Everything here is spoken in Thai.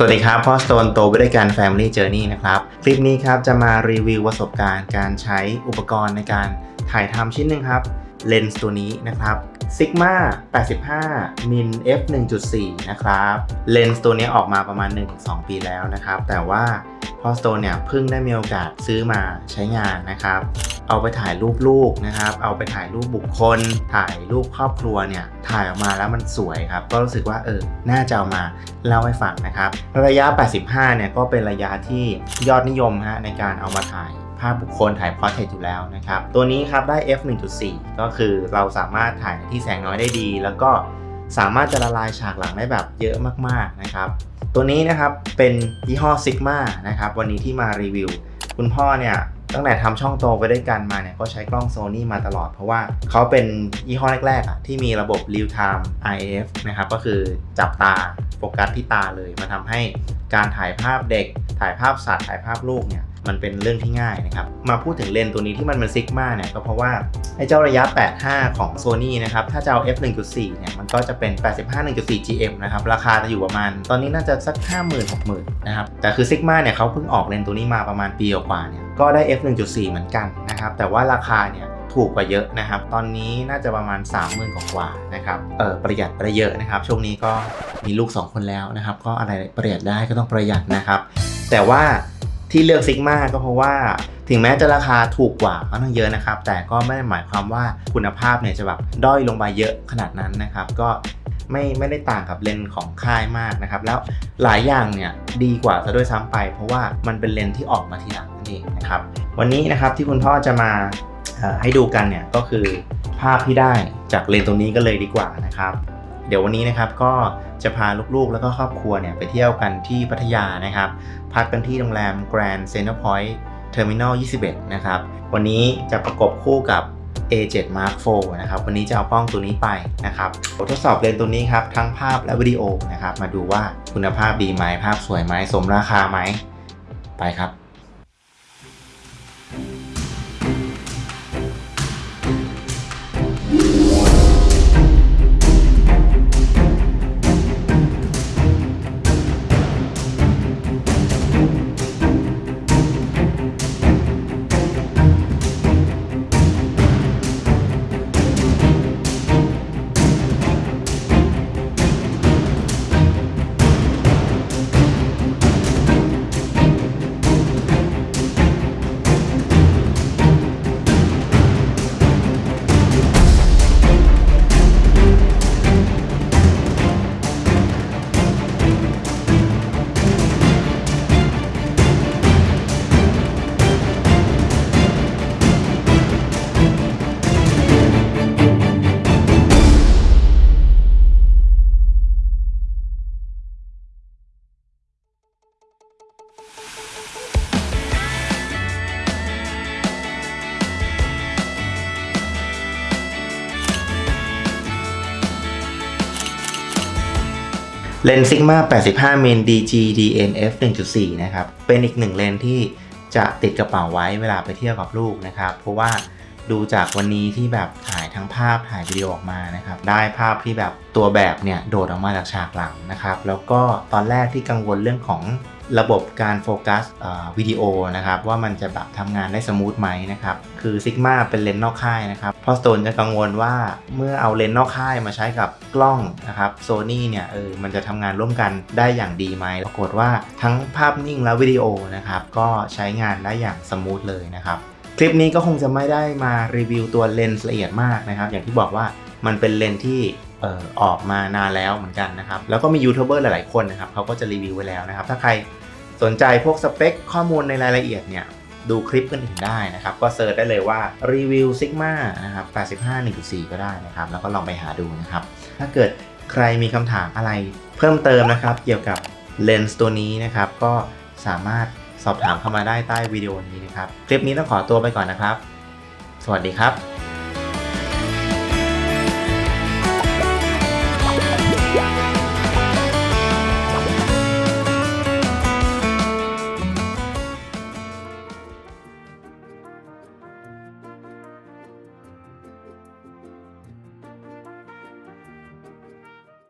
สวัสดีครับพ่อสโตนโตไปด้วยกัน Family Journey นะครับ คลิปนี้ครับจะมารีวิวประสบการณ์การใช้อุปกรณ์ในการถ่ายทำชิ้นหนึ่งครับ เลนส์ตัวนี้นะครับ Sigma 85 min f 1.4 นะครับ เลนส์ตัวนี้ออกมาประมาณ 1-2 ปีแล้วนะครับ แต่ว่า พอสโตนเนี่ยเพิ่งได้มีโอกาสซื้อมาใช้งานนะครับ เอาไปถ่ายรูปลูกนะครับ เอาไปถ่ายรูปบุคคล ถ่ายรูปครอบครัวเนี่ยถ่ายออกมาแล้วมันสวยครับ ก็รู้สึกว่าเออน่าจะเอามาเล่าให้ฟังนะครับ ระยะ 85 เนี่ยก็เป็นระยะที่ยอดนิยมฮะในการเอามาถ่ายภาพบุคคลถ่าย portrait อยู่แล้วนะครับ ตัวนี้ครับได้ f 1.4 ก็คือเราสามารถถ่ายที่แสงน้อยได้ดี แล้วก็ สามารถจะละลายฉากหลังได้แบบเยอะมากๆนะครับ ตัวนี้นะครับเป็นยี่ห้อ Sigma นะครับวันนี้ที่มารีวิว คุณพ่อเนี่ยตั้งแต่ทำช่องโตไปด้วยกันมาเนี่ยก็ใช้กล้องโซนี่มาตลอดเพราะว่าเขาเป็นยี่ห้อแรกๆอะที่มีระบบ real time IF นะครับก็คือจับตาโฟกัสที่ตาเลยมาทำให้การถ่ายภาพเด็ก ถ่ายภาพสัตว์ถ่ายภาพลูกเนี่ยมันเป็นเรื่องที่ง่ายนะครับ มาพูดถึงเลนส์ตัวนี้ที่มันเป็นซิกมาเนี่ยก็เพราะว่าไอ้เจ้าระยะ 85 ของ Sony นะครับ ถ้าจะเอา f 1.4เนี่ยมันก็จะเป็น 85 1.4 GM นะครับ ราคาจะอยู่ประมาณ ตอนนี้น่าจะสัก 50,000 60,000นะครับ แต่คือ Sigma เนี่ยเขาเพิ่งออกเลนส์ตัวนี้มาประมาณปีกว่าเนี่ยก็ได้ f 1.4 เหมือนกันนะครับ แต่ว่าราคาเนี่ย ถูกกว่าเยอะนะครับ ตอนนี้น่าจะประมาณ 30,000กว่านะครับเออประหยัดไปเยอะนะครับ ช่วงนี้ก็มีลูก 2 คนแล้วนะครับ ก็อะไรประหยัดได้ก็ต้องประหยัดนะครับ แต่ว่าที่เลือกซิกมาก็เพราะว่าถึงแม้จะราคาถูกกว่าค่อนข้างเยอะนะครับ แต่ก็ไม่ได้หมายความว่าคุณภาพเนี่ยจะแบบด้อยลงไปเยอะขนาดนั้นนะครับ ก็ไม่ไม่ได้ต่างกับเลนส์ของค่ายมากนะครับ แล้วหลายอย่างเนี่ยดีกว่าซะด้วยซ้ำไป เพราะว่ามันเป็นเลนส์ที่ออกมาทีหลังนั่นเองนะครับ วันนี้นะครับที่คุณพ่อจะมา ให้ดูกันเนี่ยก็คือภาพที่ได้จากเลนส์ตัวนี้ก็เลยดีกว่านะครับ เดี๋ยววันนี้นะครับก็จะพาลูกๆ แล้วก็ครอบครัวเนี่ยไปเที่ยวกันที่พัทยานะครับ พักกันที่โรงแรม Grand Center Point Terminal 21 นะครับ วันนี้จะประกบคู่กับ A7 Mark IV นะครับ วันนี้จะเอากล้องตัวนี้ไปนะครับทดสอบเลนส์ตัวนี้ครับ ทั้งภาพและวิดีโอนะครับ มาดูว่าคุณภาพดีไหมภาพสวยไหมสมราคาไหม ไปครับ เลนส์ Sigma 85มิล DG DN f 1.4 นะครับ เป็นอีกหนึ่งเลนส์ที่จะติดกระเป๋าไว้เวลาไปเที่ยวกับลูกนะครับ เพราะว่าดูจากวันนี้ที่แบบถ่ายทั้งภาพถ่ายวิดีโอออกมานะครับ ได้ภาพที่แบบตัวแบบเนี่ย โดดออกมาจากฉากหลังนะครับ แล้วก็ตอนแรกที่กังวลเรื่องของ ระบบการโฟกัสวิดีโอนะครับว่ามันจะแบบทำงานได้ smooth ไหมนะครับคือ Sigma เป็นเลนส์นอกค่ายนะครับพ่อสโตนจะกังวลว่าเมื่อเอาเลนส์นอกค่ายมาใช้กับกล้องนะครับโซนี่เนี่ยเออมันจะทำงานร่วมกันได้อย่างดีไหมปรากฏว่าทั้งภาพนิ่งและวิดีโอนะครับก็ใช้งานได้อย่าง smooth เลยนะครับคลิปนี้ก็คงจะไม่ได้มารีวิวตัวเลนส์ละเอียดมากนะครับอย่างที่บอกว่ามันเป็นเลนส์ที่ ออออกมานานแล้วเหมือนกันนะครับ แล้วก็มียูทูบเบอร์หลายๆคนนะครับเขาก็จะรีวิวไว้แล้วนะครับ ถ้าใครสนใจพวกสเปคข้อมูลในรายละเอียดเนี่ยดูคลิปท่านอื่นได้นะครับ ก็ search ได้เลยว่ารีวิว Sigma นะครับ85 1.4 ก็ได้นะครับ แล้วก็ลองไปหาดูนะครับ ถ้าเกิดใครมีคำถามอะไรเพิ่มเติมนะครับ เกี่ยวกับเลนส์ตัวนี้นะครับ ก็สามารถสอบถามเข้ามาได้ใต้วิดีโอนี้นะครับ คลิปนี้ต้องขอตัวไปก่อนนะครับ สวัสดีครับ